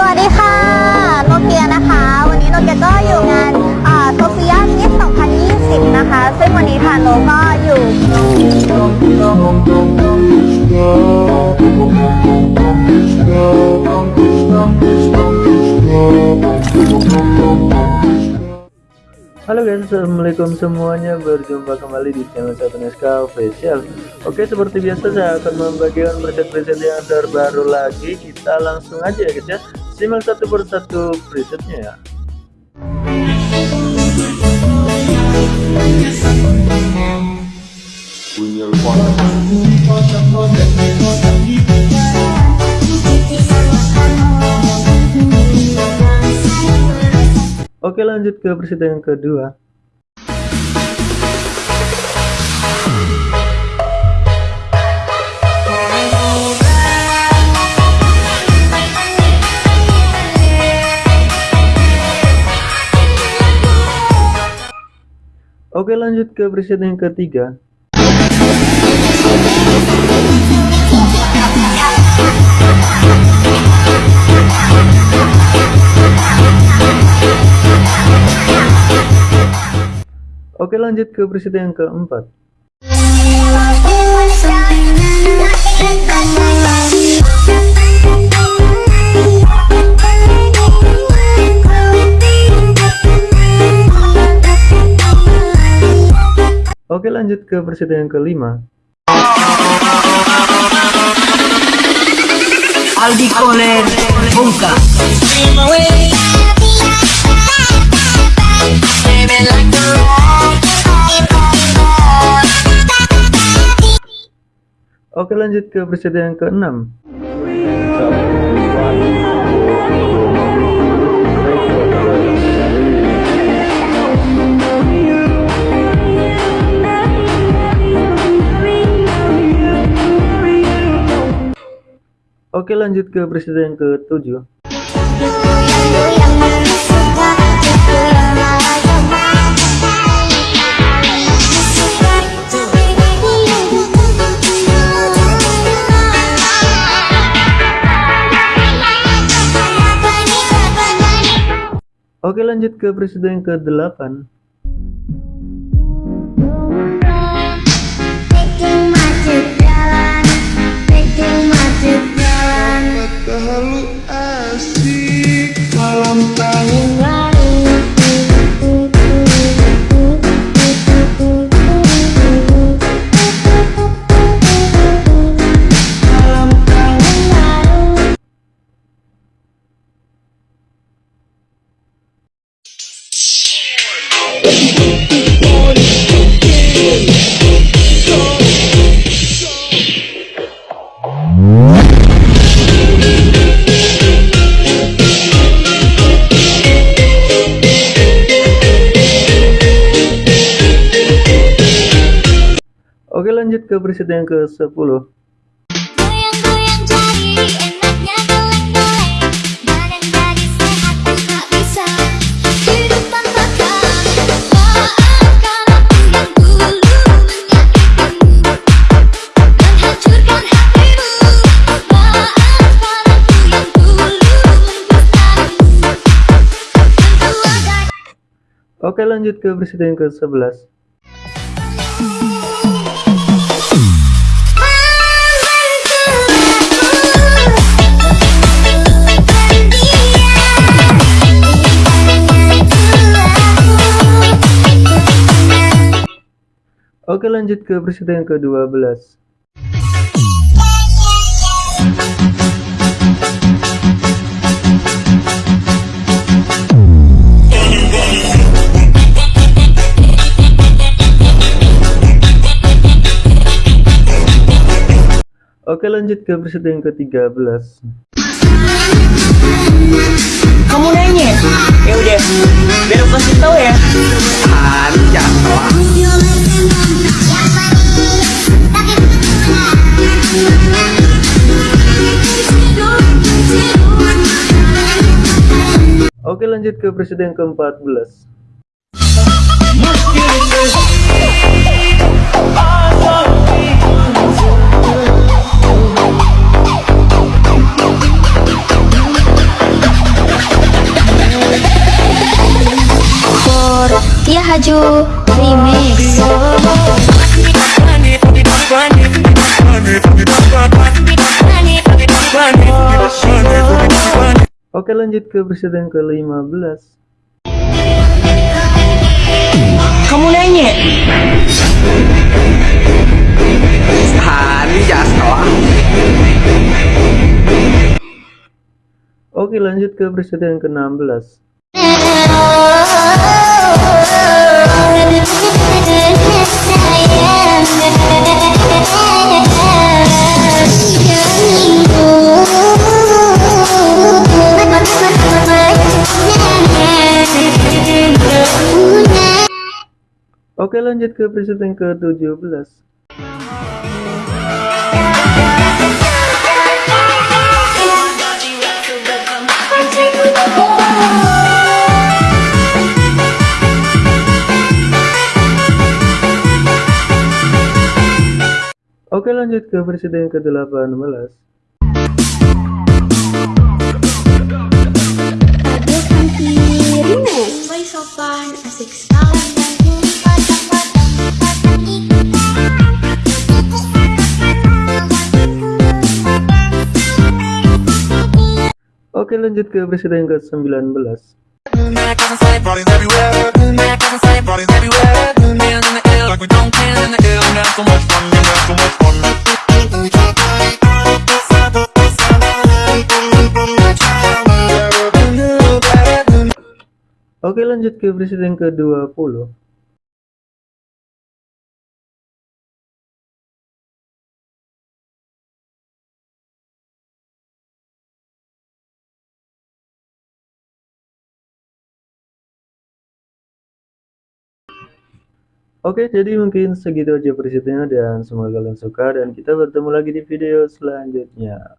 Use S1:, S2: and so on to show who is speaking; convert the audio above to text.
S1: สวัสดีค่ะโนเกียนะคะ วันนี้โนเกียก็อยู่งานโซเฟียมิส2020 นะคะ ซึ่งวันนี้ทางโนก็อยู่
S2: Halo guys, assalamualaikum semuanya. Berjumpa kembali di channel Satu Neska Official. Oke, seperti biasa saya akan membagikan preset-preset yang terbaru lagi. Kita langsung aja ya guys ya. Simak satu persatu presetnya ya. Oke lanjut ke preset yang kedua. Oke lanjut ke preset yang ketiga. Oke lanjut ke preset yang keempat. Oke lanjut ke preset yang kelima.
S3: Aldi Kohler Bungka
S2: Oke lanjut ke preset yang keenam. Oke lanjut ke preset yang ketujuh. Oke lanjut ke preset yang ke-8
S4: Maafkan aku yang dulu mendustaimu Tentu agar
S2: Oke lanjut ke preset yang ke-11 Oke lanjut ke preset yang ke-12 Oke lanjut ke preset yang ke-13 Oke lanjut ke presiden ke-14.
S4: Ya Haju. Remix.
S2: Oke lanjut ke presiden ke-15
S3: Kamu nanya?
S2: Oke lanjut ke presiden ke-16 Oke lanjut ke presiden ke-17 Oke lanjut ke presiden ke-18
S4: Mulai sopan, asik salam
S2: Oke lanjut ke presiden ke-19 Oke lanjut ke presiden ke-20 Oke, jadi mungkin segitu aja presidennya dan semoga kalian suka dan kita bertemu lagi di video selanjutnya.